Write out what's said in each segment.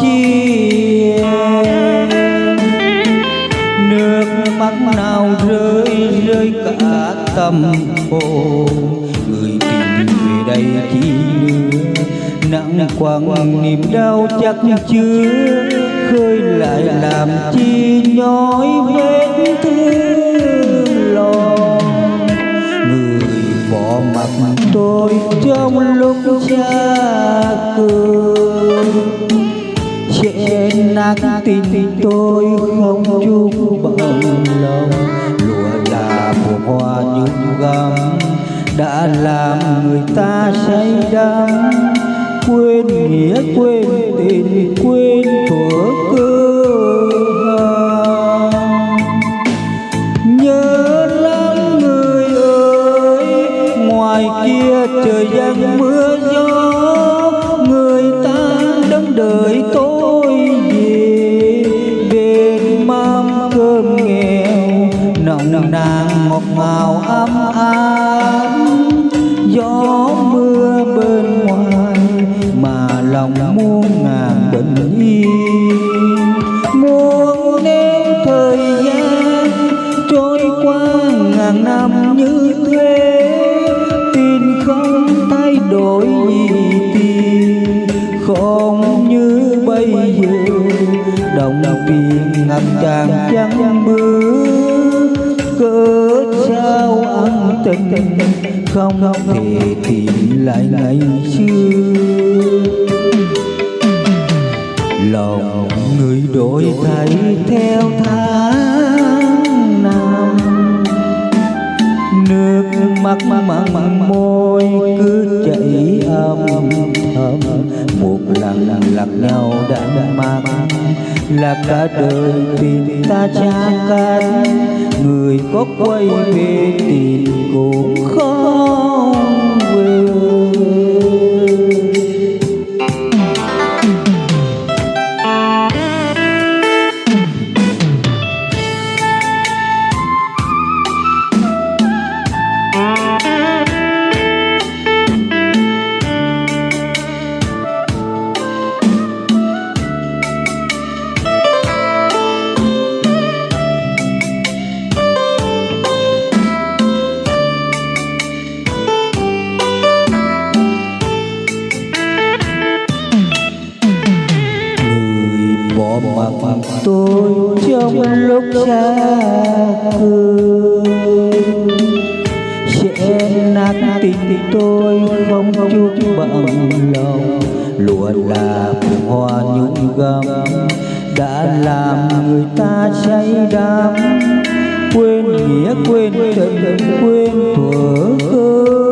chi nước mắt nào rơi rơi cả tâm hồn. Người tình về đây chi nặng quăng, niềm đau chắc chưa. Khơi lại làm chi nhói vết thương. Trên nát tình tôi không chung bằng lòng. Lụa là mùa hoa nhung gấm, đã làm người ta say đắm. Quên nghĩa, quên tình, quên thuở cơ ngào gió mưa bên ngoài mà lòng muôn ngàn bình yên. Muốn nếu thời gian trôi qua ngàn năm như thế. Tin không thay đổi gì tin không như bây giờ, đồng tiền ngập tràn trắng bước không thể tìm lại ngày xưa. Lòng người đổi thay theo tháng năm. Nước mắt mặn mặn môi cứ chảy âm thầm. Một lần lần lạc nhau đã mang, là cả đời tình ta cha cách người có quay về tìm cũng không tôi trong lúc xa cười sẽ nát tình tôi không chút bằng lòng. Lụa là phù hoa nhung gấm, đã làm người ta say đắm. Quên nghĩa, quên tình, quên thuở cơ.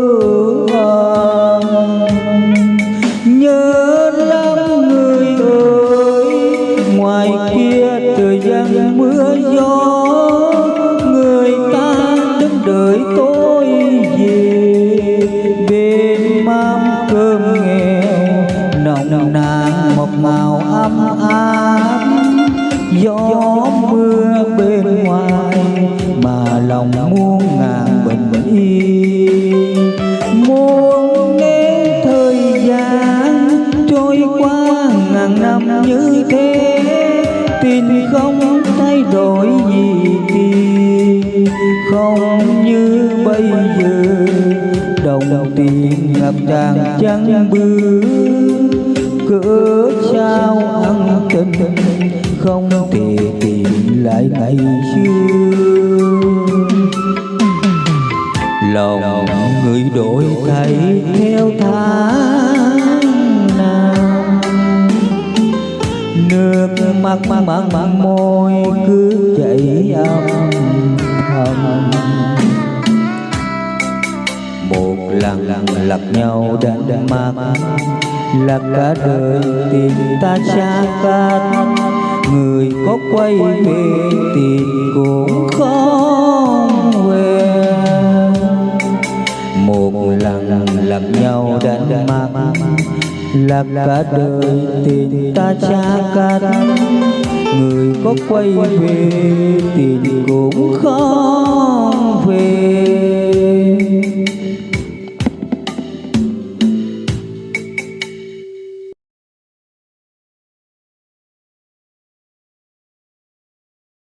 Gió mưa bên ngoài mà lòng muôn ngàn bình yên. Muốn nếu thời gian trôi qua ngàn năm như thế tình không thay đổi gì tiền không như bây giờ, đồng tiền ngập tràn trắng bước cớ sao ăn tình không thể tìm lại ngày xưa. Lòng người đổi thay theo tháng năm. Nước mắt mặn mặn môi cứ chảy âm thầm. Một lần lặp nhau đánh mắt là cả đời tìm ta xa cách người có quay về tìm cũng không về. Một lần lặng nhau đã mang là cả đời tình ta cha cắt. Người có quay về tình cũng không về.